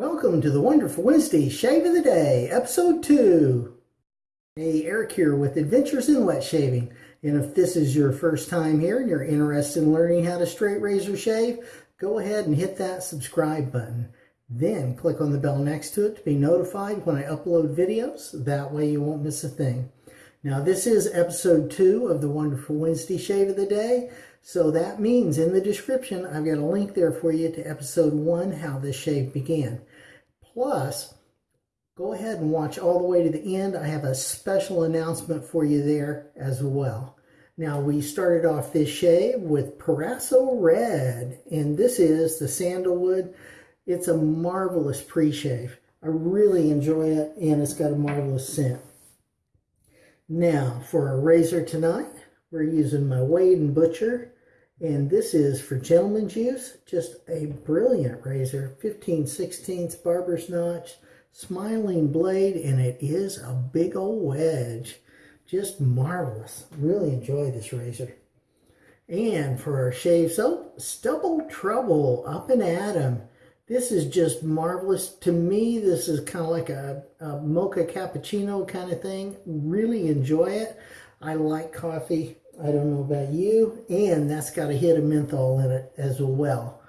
Welcome to the Wonderful Wednesday Shave of the Day, Episode 2. Hey, Eric here with Adventures in Wet Shaving. And if this is your first time here and you're interested in learning how to straight razor shave, go ahead and hit that subscribe button. Then click on the bell next to it to be notified when I upload videos. That way you won't miss a thing. Now this is episode 2 of the Wonderful Wednesday Shave of the Day. So that means in the description, I've got a link there for you to episode 1, how this shave began. Plus, go ahead and watch all the way to the end. I have a special announcement for you there as well. Now, we started off this shave with Proraso Red, and this is the sandalwood. It's a marvelous pre-shave. I really enjoy it, and it's got a marvelous scent. Now, for a razor tonight, we're using my Wade and Butcher, and this is for gentleman's use. Just a brilliant razor, 15 16 barber's notch, smiling blade, and it is a big old wedge. Just marvelous. Really enjoy this razor. And for our shave soap, Stubble Trouble, up and at 'em. This is just marvelous. To me, this is kind of like a, a mocha cappuccino kind of thing. Really enjoy it. I like coffee I don't know about you. And that's got a hit of menthol in it as well.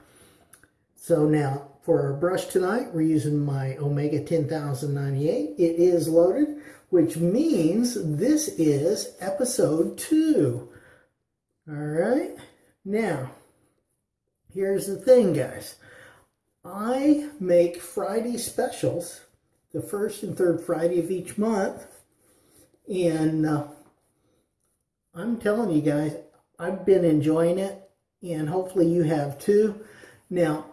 So now for our brush tonight, we're using my Omega 10098. It is loaded, which means this is episode two. All right. Now, here's the thing, guys. I make Friday specials, the first and third Friday of each month. And uh, I'm telling you guys, I've been enjoying it, and hopefully you have too. Now,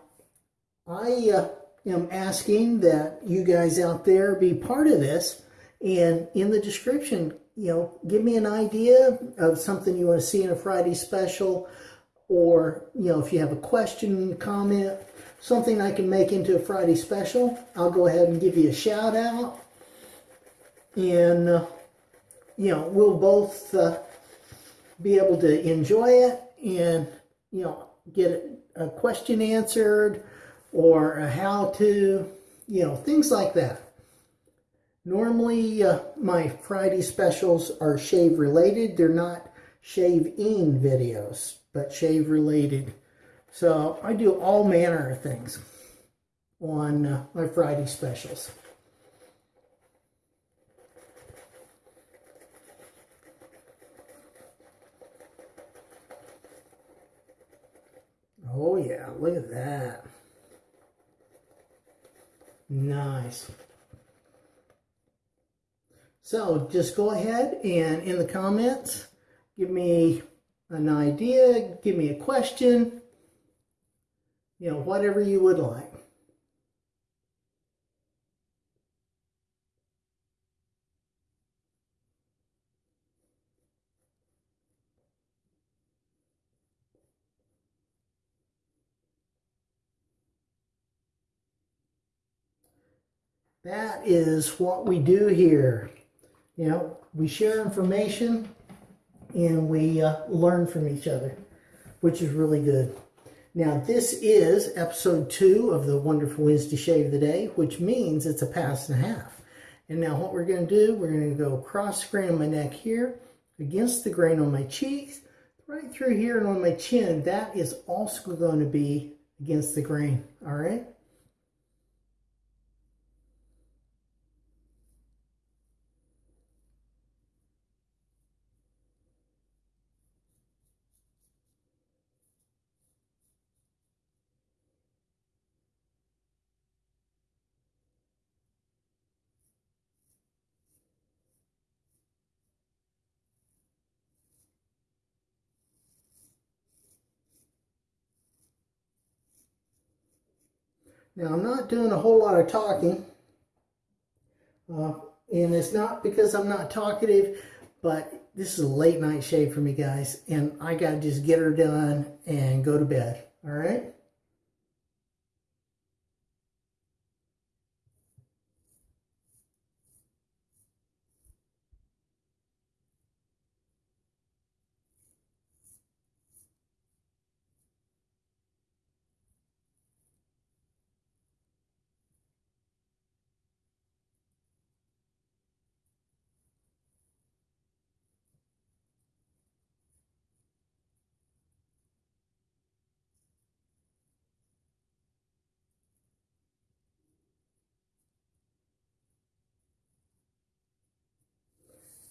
I uh, am asking that you guys out there be part of this, and in the description, you know, give me an idea of something you want to see in a Friday special, or, you know, if you have a question, comment, something I can make into a Friday special, I'll go ahead and give you a shout out. And, uh, you know, we'll both uh, be able to enjoy it and, you know, get a question answered or a how to, you know, things like that. Normally, uh, my Friday specials are shave related. They're not shave-in videos, but shave related. So I do all manner of things on uh, my Friday specials. Oh yeah, look at that. Nice. So just go ahead and in the comments, give me an idea, give me a question, you know, whatever you would like. That is what we do here. You know, we share information and we uh, learn from each other, which is really good. Now, this is episode two of the Wonderful Wednesday Shave of the Day, which means it's a pass and a half. And now what we're going to do, we're going to go cross grain on my neck here, against the grain on my cheeks, right through here and on my chin. That is also going to be against the grain, all right? Now, I'm not doing a whole lot of talking, uh, and it's not because I'm not talkative, but this is a late night shave for me, guys, and I got to just get her done and go to bed, all right?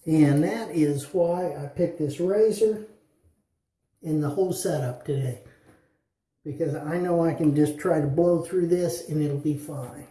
And that is why I picked this razor and the whole setup today. Because I know I can just try to blow through this and it'll be fine.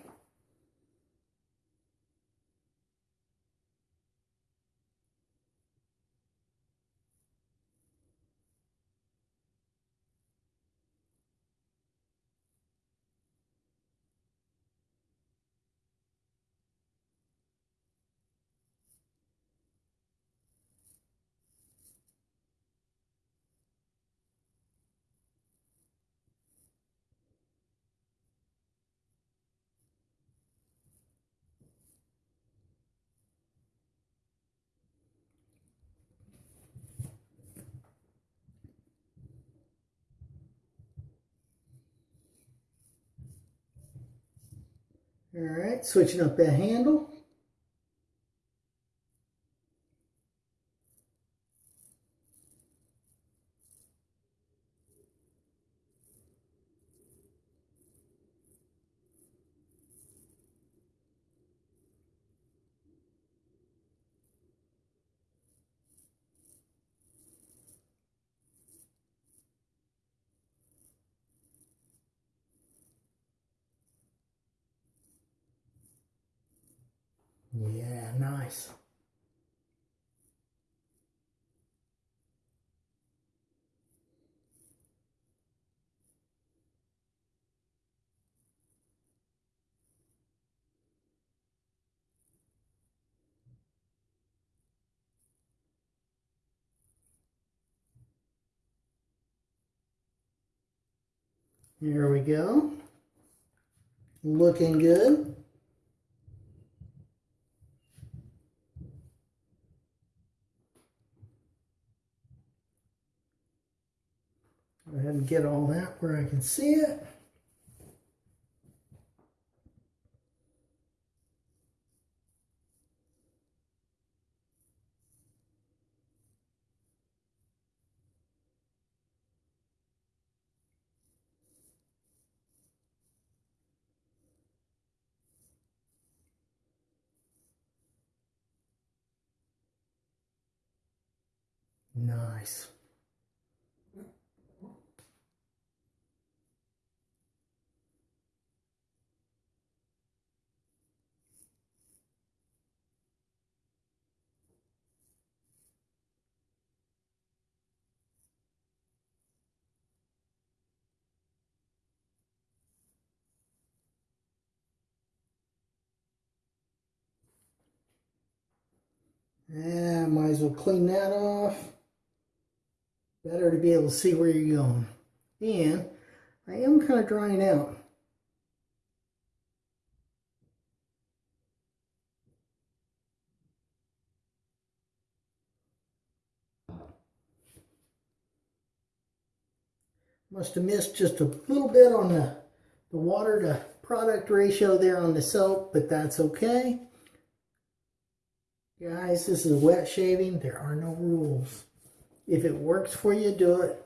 All right, switching up that handle. Yeah, nice. Here we go. Looking good. Go ahead and get all that where I can see it. Nice. Yeah, might as well clean that off. Better to be able to see where you're going. And I am kind of drying out. Must have missed just a little bit on the, the water to product ratio there on the soap, but that's okay. Guys, this is wet shaving. There are no rules. If it works for you, do it.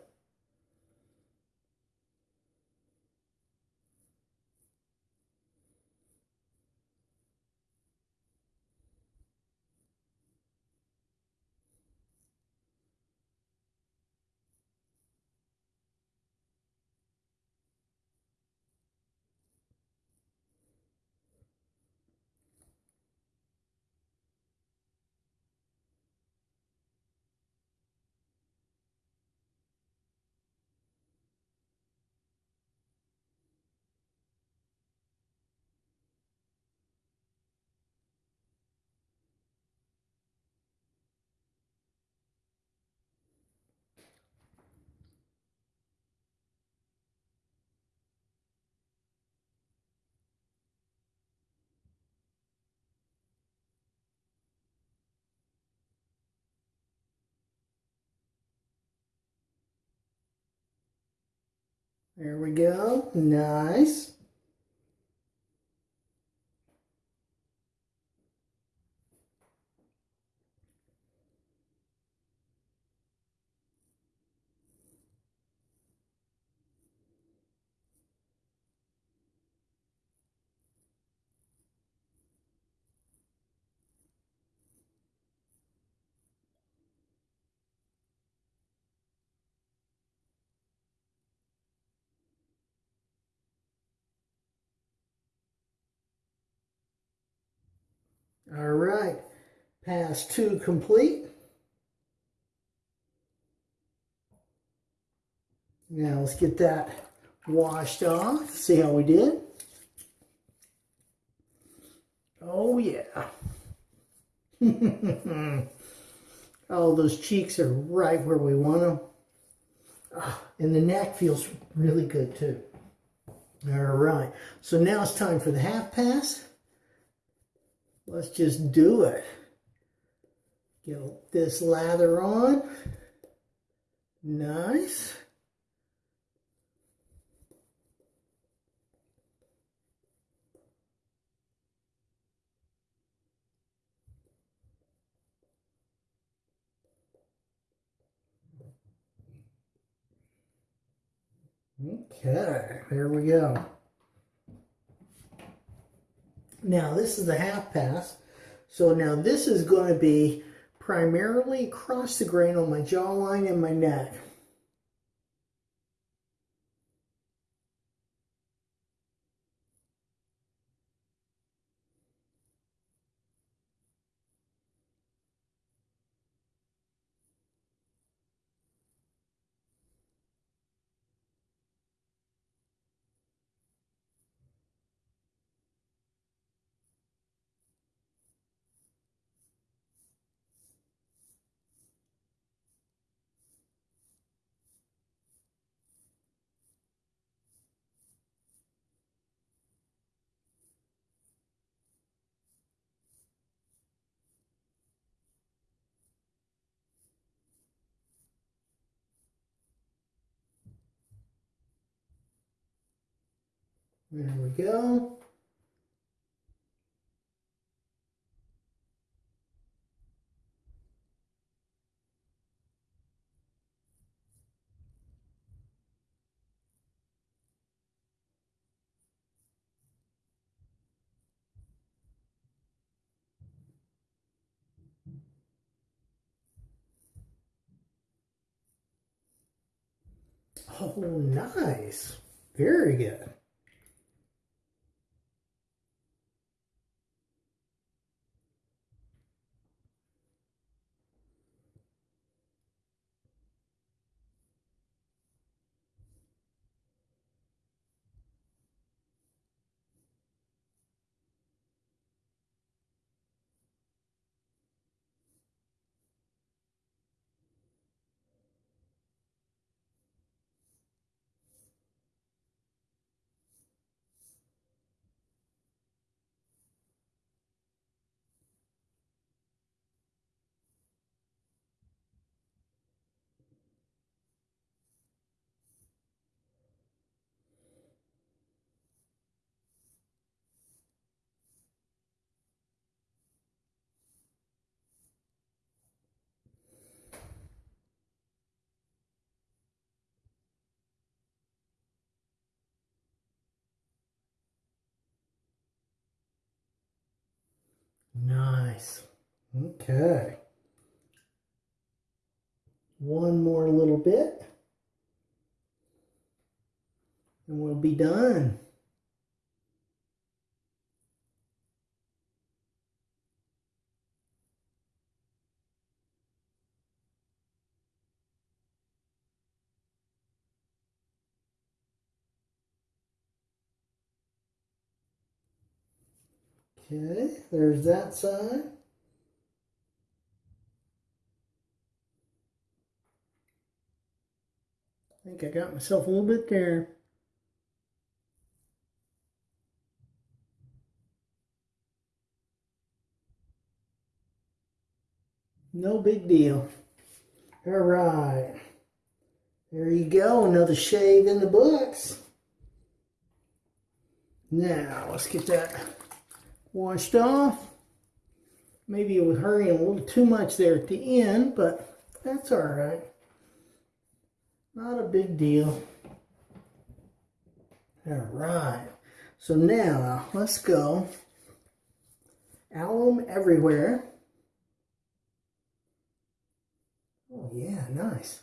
There we go. Nice. All right, pass two complete. Now let's get that washed off, see how we did. Oh yeah. oh, those cheeks are right where we want them. Oh, ah, and the neck feels really good too. All right, so now it's time for the half pass. Let's just do it. Get this lather on. Nice. Okay, there we go. Now this is the half pass. So now this is going to be primarily across the grain on my jawline and my neck. There we go. Oh, nice. Very good. Nice. Okay. One more little bit. And we'll be done. Okay, there's that side. I think I got myself a little bit there. No big deal. All right. There you go, another shave in the books. Now, let's get that washed off. Maybe it was hurrying a little too much there at the end, but that's all right. Not a big deal. All right. So now let's go. Alum everywhere. Oh yeah, nice.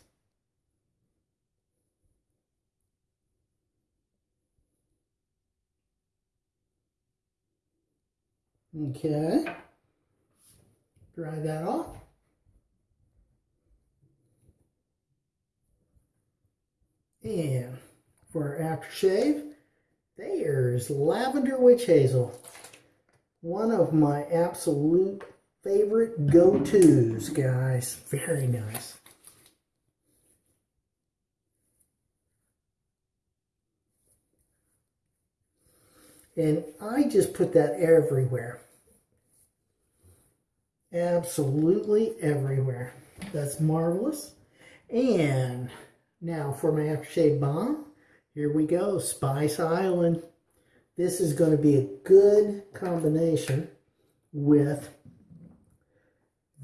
Okay. dry that off. And for our aftershave, there's Lavender Witch Hazel. One of my absolute favorite go-tos, guys. Very nice. And I just put that everywhere. Absolutely everywhere. That's marvelous. And now for my aftershave balm. Here we go, Spice Island. This is going to be a good combination with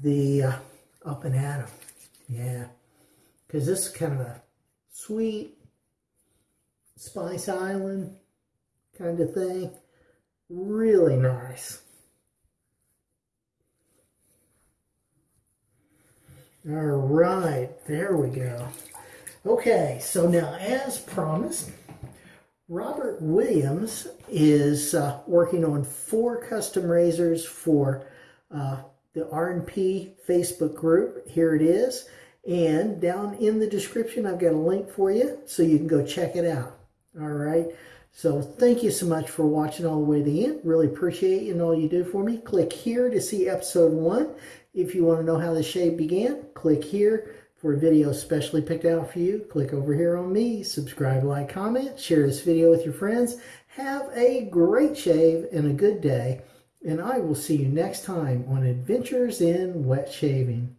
the uh, Up and at 'em. Yeah, because this is kind of a sweet Spice Island kind of thing. Really nice. All right, there we go. Okay, so now as promised, Robert Williams is uh, working on four custom razors for uh, the R&P Facebook group. Here it is. And down in the description, I've got a link for you so you can go check it out. All right. So thank you so much for watching all the way to the end. Really appreciate you and all you do for me. Click here to see episode one. If you want to know how the shave began, click here for a video specially picked out for you. Click over here on me, subscribe, like, comment, share this video with your friends. Have a great shave and a good day, and I will see you next time on Adventures in Wet Shaving.